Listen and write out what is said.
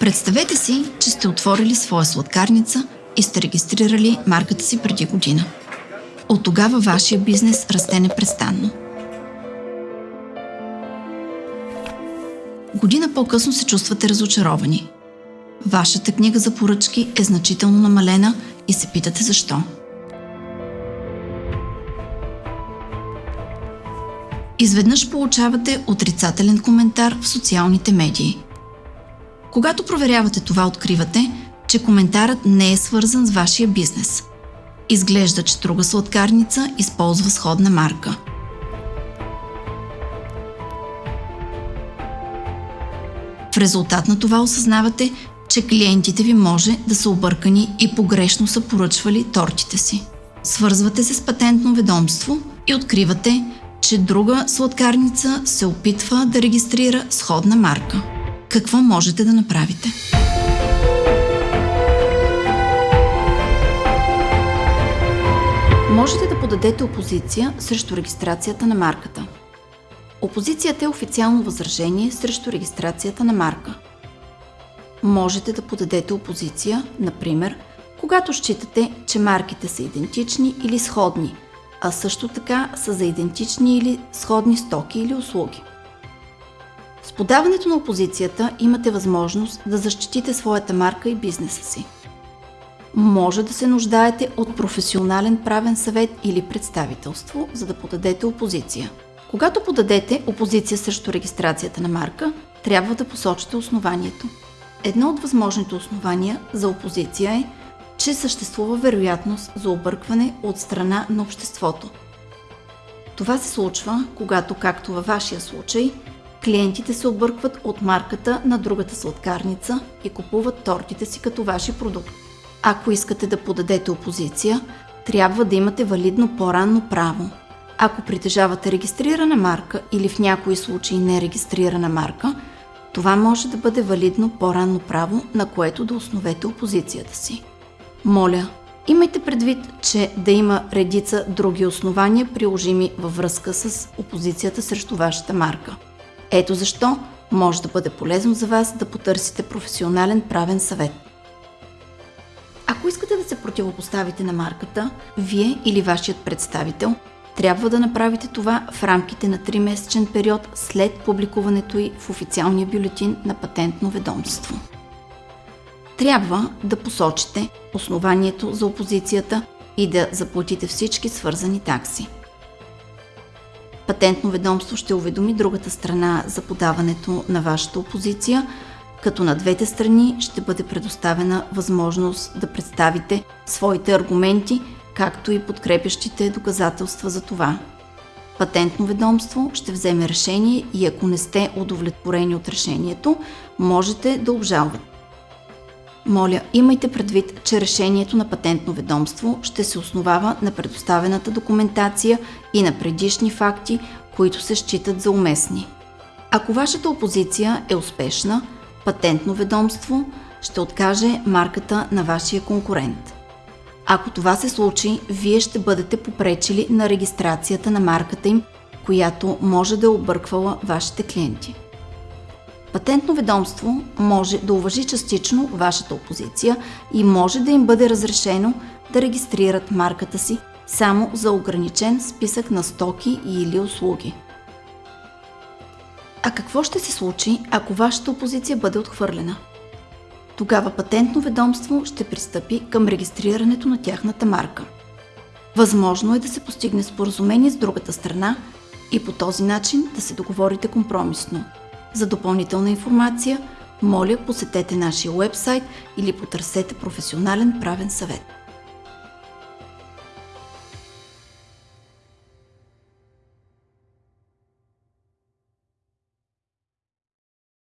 Представете си, че сте отворили своя сладкарница и сте регистрирали марката си преди година. От тогава вашия бизнес расте непрестанно. Година по-късно се чувствате разочаровани. Вашата книга за поръчки е значително намалена и се питате защо. Изведнъж получавате отрицателен коментар в социалните медии. Когато проверявате това, откривате, че коментарът не е свързан с вашия бизнес. Изглежда, че друга сладкарница използва сходна марка. В резултат на това осъзнавате, че клиентите ви може да са объркани и погрешно са поръчвали тортите си. Свързвате се с патентно ведомство и откривате, че друга сладкарница се опитва да регистрира сходна марка. Какво можете да направите? Можете да подадете опозиция срещу регистрацията на марката. Опозицията е официално възражение срещу регистрацията на марка. Можете да подадете опозиция, например, когато считате, че марките са идентични или сходни – а също така са за идентични или сходни стоки или услуги. С подаването на опозицията имате възможност да защитите своята марка и бизнеса си. Може да се нуждаете от професионален правен съвет или представителство, за да подадете опозиция. Когато подадете опозиция срещу регистрацията на марка, трябва да посочите основанието. Едно от възможните основания за опозиция е, че съществува вероятност за объркване от страна на обществото. Това се случва, когато, както във вашия случай, клиентите се объркват от марката на другата сладкарница и купуват тортите си като ваши продукт. Ако искате да подадете опозиция, трябва да имате валидно по-ранно право. Ако притежавате регистрирана марка или в някои случаи нерегистрирана марка, това може да бъде валидно по-ранно право, на което да основете опозицията си. Моля, имайте предвид, че да има редица други основания, приложими във връзка с опозицията срещу вашата марка. Ето защо може да бъде полезно за вас да потърсите професионален правен съвет. Ако искате да се противопоставите на марката, вие или вашият представител трябва да направите това в рамките на 3-месечен период след публикуването й в официалния бюлетин на патентно ведомство трябва да посочите основанието за опозицията и да заплатите всички свързани такси. Патентно ведомство ще уведоми другата страна за подаването на вашата опозиция, като на двете страни ще бъде предоставена възможност да представите своите аргументи, както и подкрепящите доказателства за това. Патентно ведомство ще вземе решение и ако не сте удовлетворени от решението, можете да обжалвате. Моля, имайте предвид, че решението на патентно ведомство ще се основава на предоставената документация и на предишни факти, които се считат за уместни. Ако вашата опозиция е успешна, патентно ведомство ще откаже марката на вашия конкурент. Ако това се случи, вие ще бъдете попречили на регистрацията на марката им, която може да е обърквала вашите клиенти. Патентно ведомство може да уважи частично вашата опозиция и може да им бъде разрешено да регистрират марката си само за ограничен списък на стоки или услуги. А какво ще се случи, ако вашата опозиция бъде отхвърлена? Тогава патентно ведомство ще пристъпи към регистрирането на тяхната марка. Възможно е да се постигне споразумение с другата страна и по този начин да се договорите компромисно – за допълнителна информация, моля посетете нашия вебсайт или потърсете професионален правен съвет.